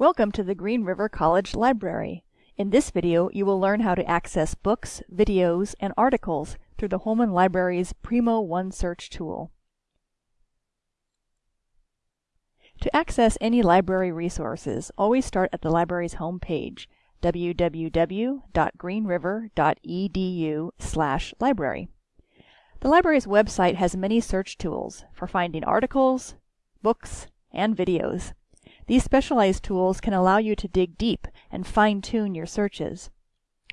Welcome to the Green River College Library. In this video, you will learn how to access books, videos, and articles through the Holman Library's Primo One Search tool. To access any library resources, always start at the library's home page, www.greenriver.edu/library. The library's website has many search tools for finding articles, books, and videos. These specialized tools can allow you to dig deep and fine-tune your searches.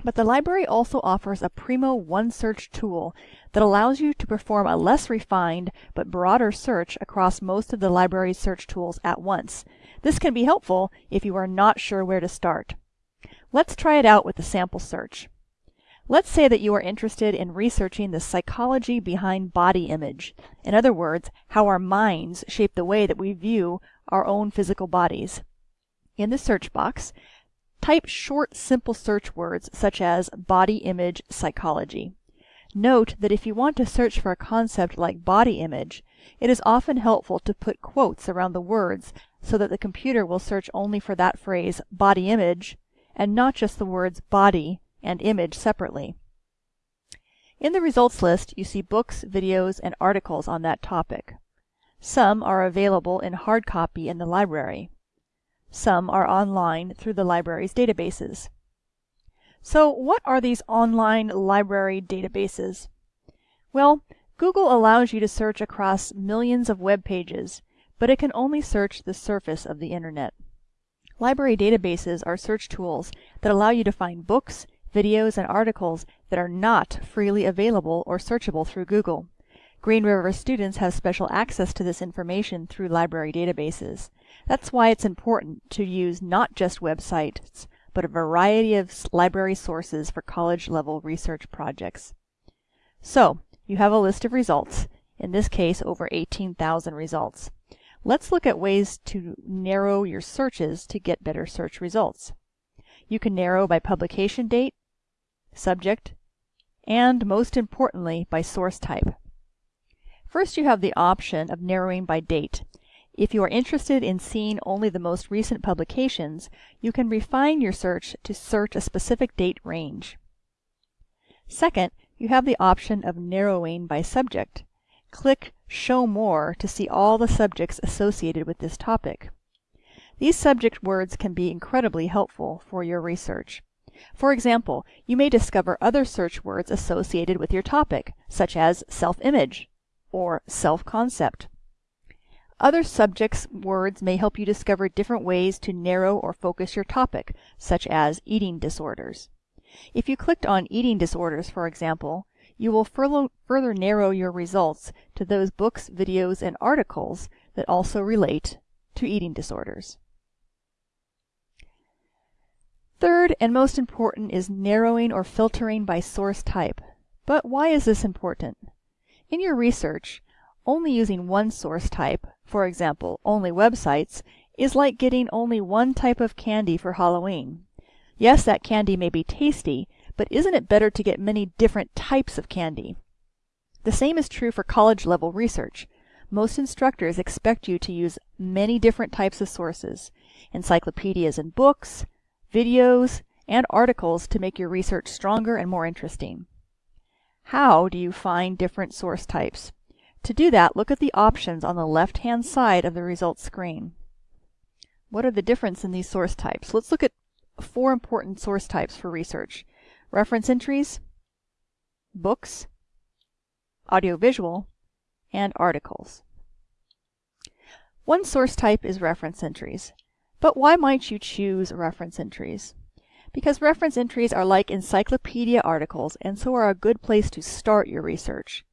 But the library also offers a Primo One Search tool that allows you to perform a less refined but broader search across most of the library's search tools at once. This can be helpful if you are not sure where to start. Let's try it out with a sample search. Let's say that you are interested in researching the psychology behind body image. In other words, how our minds shape the way that we view our own physical bodies. In the search box, type short, simple search words such as body image psychology. Note that if you want to search for a concept like body image, it is often helpful to put quotes around the words so that the computer will search only for that phrase, body image, and not just the words body and image separately. In the results list, you see books, videos, and articles on that topic. Some are available in hard copy in the library. Some are online through the library's databases. So what are these online library databases? Well, Google allows you to search across millions of web pages, but it can only search the surface of the internet. Library databases are search tools that allow you to find books, videos, and articles that are not freely available or searchable through Google. Green River students have special access to this information through library databases. That's why it's important to use not just websites, but a variety of library sources for college-level research projects. So, you have a list of results, in this case over 18,000 results. Let's look at ways to narrow your searches to get better search results. You can narrow by publication date, subject, and most importantly by source type. First you have the option of narrowing by date. If you are interested in seeing only the most recent publications, you can refine your search to search a specific date range. Second, you have the option of narrowing by subject. Click Show More to see all the subjects associated with this topic. These subject words can be incredibly helpful for your research. For example, you may discover other search words associated with your topic, such as self-image or self-concept. Other subjects words may help you discover different ways to narrow or focus your topic, such as eating disorders. If you clicked on eating disorders, for example, you will further narrow your results to those books, videos, and articles that also relate to eating disorders. Third and most important is narrowing or filtering by source type. But why is this important? In your research, only using one source type, for example, only websites, is like getting only one type of candy for Halloween. Yes, that candy may be tasty, but isn't it better to get many different types of candy? The same is true for college level research. Most instructors expect you to use many different types of sources, encyclopedias and books, videos, and articles to make your research stronger and more interesting. How do you find different source types? To do that, look at the options on the left-hand side of the results screen. What are the difference in these source types? Let's look at four important source types for research. Reference entries, books, audiovisual, and articles. One source type is reference entries. But why might you choose reference entries? Because reference entries are like encyclopedia articles and so are a good place to start your research.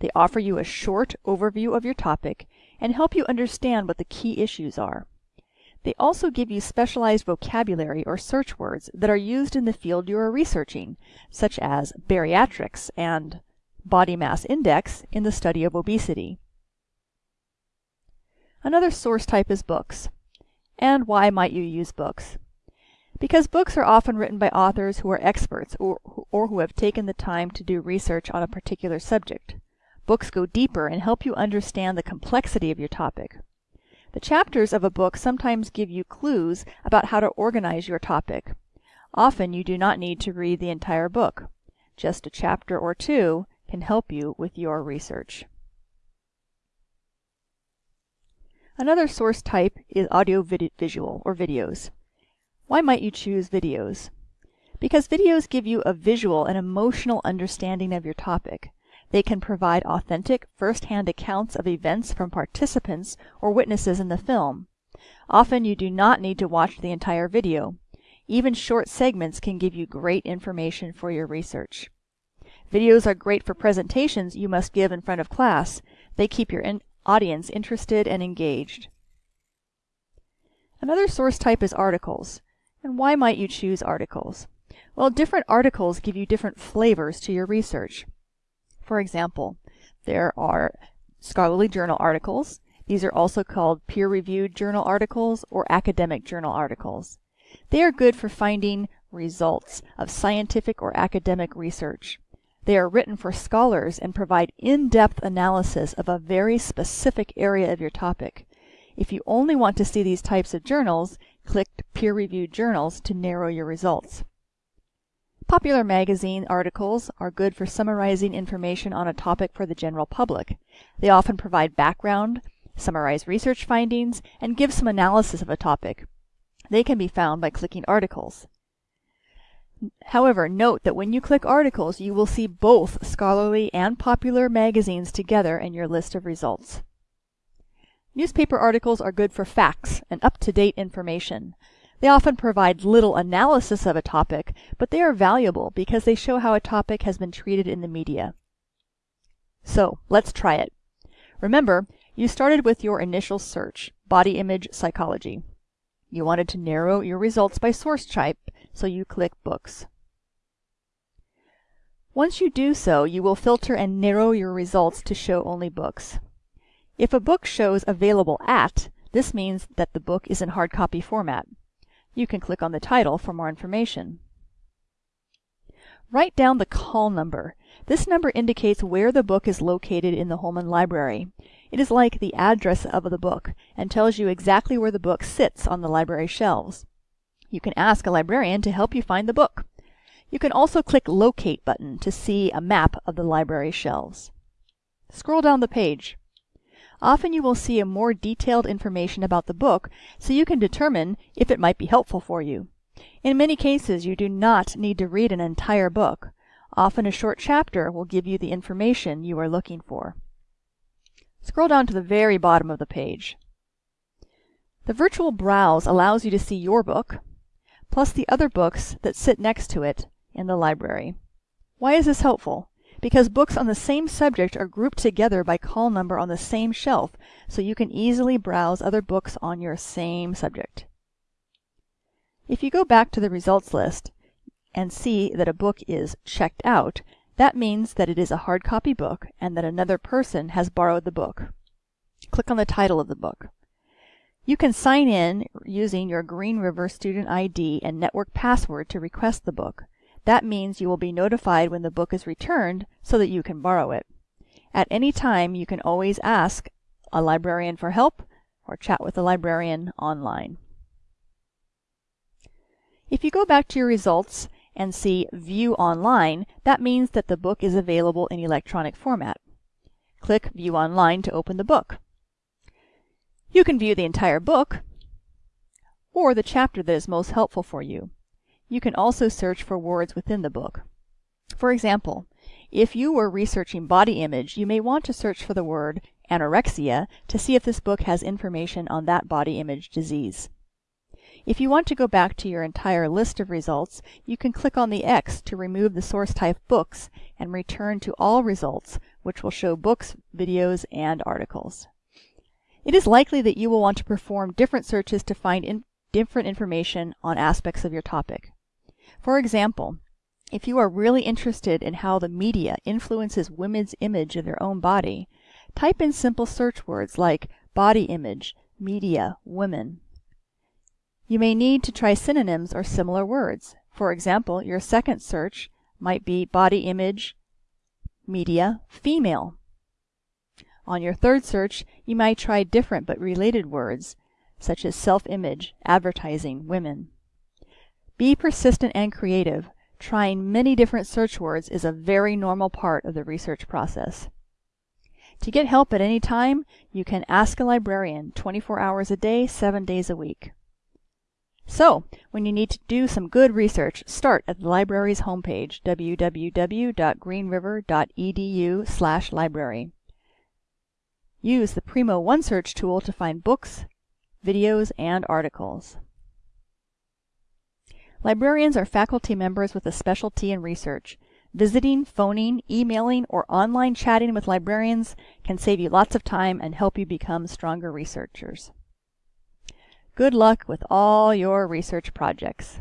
They offer you a short overview of your topic and help you understand what the key issues are. They also give you specialized vocabulary or search words that are used in the field you are researching, such as bariatrics and body mass index in the study of obesity. Another source type is books. And why might you use books? Because books are often written by authors who are experts or, or who have taken the time to do research on a particular subject. Books go deeper and help you understand the complexity of your topic. The chapters of a book sometimes give you clues about how to organize your topic. Often you do not need to read the entire book. Just a chapter or two can help you with your research. Another source type is audio-visual or videos. Why might you choose videos? Because videos give you a visual and emotional understanding of your topic. They can provide authentic, first-hand accounts of events from participants or witnesses in the film. Often you do not need to watch the entire video. Even short segments can give you great information for your research. Videos are great for presentations you must give in front of class. They keep your in audience interested and engaged. Another source type is articles. And why might you choose articles? Well, different articles give you different flavors to your research. For example, there are scholarly journal articles. These are also called peer-reviewed journal articles or academic journal articles. They are good for finding results of scientific or academic research. They are written for scholars and provide in-depth analysis of a very specific area of your topic. If you only want to see these types of journals, click Peer-Reviewed Journals to narrow your results. Popular magazine articles are good for summarizing information on a topic for the general public. They often provide background, summarize research findings, and give some analysis of a topic. They can be found by clicking Articles. However, note that when you click articles, you will see both scholarly and popular magazines together in your list of results. Newspaper articles are good for facts and up-to-date information. They often provide little analysis of a topic, but they are valuable because they show how a topic has been treated in the media. So, let's try it. Remember, you started with your initial search, body image psychology. You wanted to narrow your results by source type, so you click Books. Once you do so, you will filter and narrow your results to show only books. If a book shows Available at, this means that the book is in hard copy format. You can click on the title for more information. Write down the call number. This number indicates where the book is located in the Holman Library. It is like the address of the book and tells you exactly where the book sits on the library shelves. You can ask a librarian to help you find the book. You can also click Locate button to see a map of the library shelves. Scroll down the page. Often you will see a more detailed information about the book so you can determine if it might be helpful for you. In many cases, you do not need to read an entire book. Often a short chapter will give you the information you are looking for. Scroll down to the very bottom of the page. The virtual browse allows you to see your book, plus the other books that sit next to it in the library. Why is this helpful? Because books on the same subject are grouped together by call number on the same shelf, so you can easily browse other books on your same subject. If you go back to the results list and see that a book is checked out, that means that it is a hard copy book and that another person has borrowed the book. Click on the title of the book. You can sign in using your Green River student ID and network password to request the book. That means you will be notified when the book is returned so that you can borrow it. At any time, you can always ask a librarian for help or chat with a librarian online. If you go back to your results and see View Online, that means that the book is available in electronic format. Click View Online to open the book. You can view the entire book or the chapter that is most helpful for you. You can also search for words within the book. For example, if you were researching body image, you may want to search for the word anorexia to see if this book has information on that body image disease. If you want to go back to your entire list of results, you can click on the X to remove the source type books and return to all results, which will show books, videos, and articles. It is likely that you will want to perform different searches to find in different information on aspects of your topic. For example, if you are really interested in how the media influences women's image of their own body, type in simple search words like body image, media, women. You may need to try synonyms or similar words. For example, your second search might be body image, media, female. On your third search, you might try different but related words, such as self-image, advertising, women. Be persistent and creative. Trying many different search words is a very normal part of the research process. To get help at any time, you can ask a librarian 24 hours a day, 7 days a week. So, when you need to do some good research, start at the library's homepage, www.greenriver.edu library. Use the Primo OneSearch tool to find books, videos, and articles. Librarians are faculty members with a specialty in research. Visiting, phoning, emailing, or online chatting with librarians can save you lots of time and help you become stronger researchers. Good luck with all your research projects.